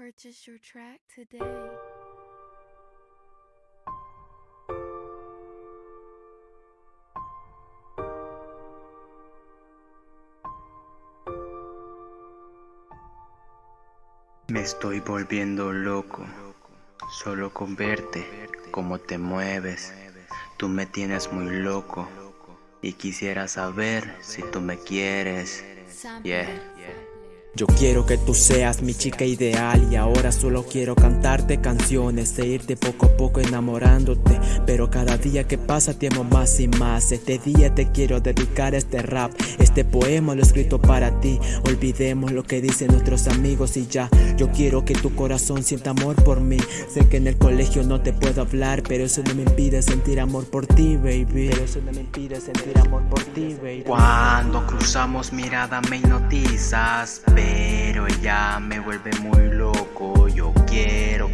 Purchase your track today. Me estoy volviendo loco, solo con verte, cómo te mueves. Tú me tienes muy loco y quisiera saber si tú me quieres. Yeah. Yo quiero que tú seas mi chica ideal y ahora solo quiero cantarte canciones e irte poco a poco enamorándote Pero cada día que pasa te más y más. Este día te quiero dedicar este rap Este poema lo he escrito para ti. Olvidemos lo que dicen nuestros amigos y ya. Yo quiero que tu corazón sienta amor por mí. Sé que en el colegio no te puedo hablar Pero eso no me impide sentir amor por ti baby. Pero eso no me impide sentir amor por ti baby. Cuando cruzamos mirada me hipnotizas pero ella me vuelve muy loco. Yo quiero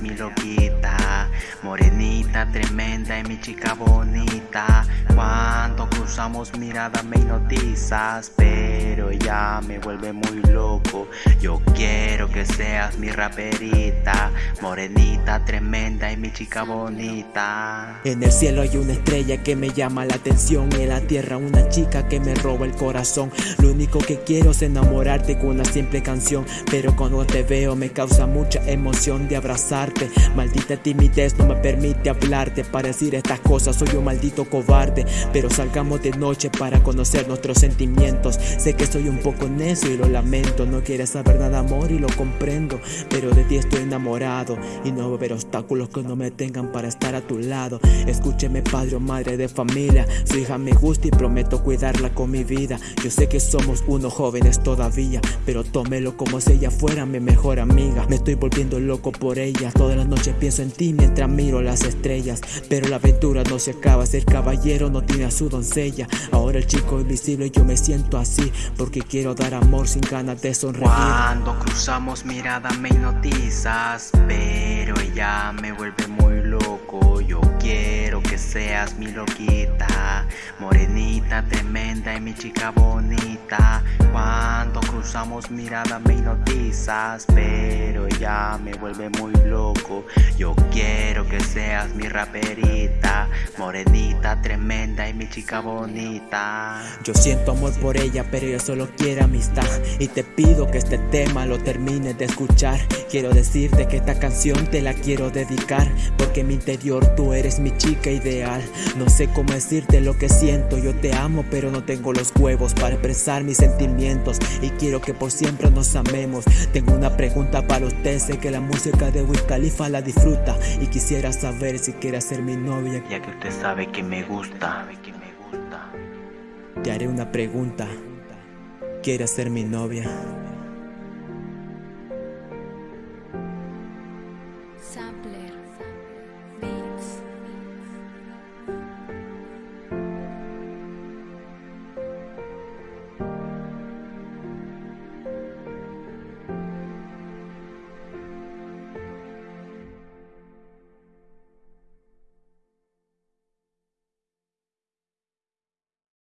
mi loquita Morenita, tremenda y mi chica bonita. Cuando cruzamos mirada me hipnotizas Pero ella me vuelve muy loco. Yo quiero que seas mi raperita Morenita, tremenda y mi chica bonita. En el cielo hay una estrella que me llama la atención. En la tierra una chica que me roba el corazón. Lo único que quiero es enamorarte con una simple canción. Pero cuando te veo me causa mucha emoción de abrazarte. Maldita timidez no me permite hablarte. Para decir estas cosas soy un maldito cobarde. Pero salgamos noche para conocer nuestros sentimientos. Sé que soy un poco necio y lo lamento. No quieres saber nada amor y lo comprendo. Pero de ti estoy enamorado Y no va a haber obstáculos que no me tengan para estar a tu lado. Escúcheme padre o madre de familia. Su hija me gusta y prometo cuidarla con mi vida. Yo sé que somos unos jóvenes todavía pero tómelo como si ella fuera mi mejor amiga. Me estoy volviendo loco por ella. Todas las noches pienso en ti mientras miro las estrellas. Pero la aventura no se acaba. Ser caballero no tiene a su doncella Ahora el chico invisible yo me siento así Porque quiero dar amor sin ganas de sonreír. Cuando cruzamos mirada me hipnotizas Pero ella me vuelve muy loco Yo quiero que seas mi loquita Morenita, tremenda y mi chica bonita. Cuando cruzamos mirada me hipnotizas Pero ya me vuelve muy loco. Yo quiero que seas mi raperita Morenita, tremenda y mi chica bonita. Yo siento amor por ella pero yo solo quiero amistad. Y te pido que este tema lo termines de escuchar. Quiero decirte que esta canción te la quiero dedicar Porque mi interior tú eres mi chica ideal. No sé cómo decirte lo que siento. Yo te amo pero no tengo los huevos para expresar mis sentimientos. Y quiero que por siempre nos amemos. Tengo una pregunta para usted. Sé que la música de Wiz Khalifa la disfruta. Y quisiera saber si quiere ser mi novia. Ya que usted sabe que me gusta. Te haré una pregunta. ¿Quiere ser mi novia?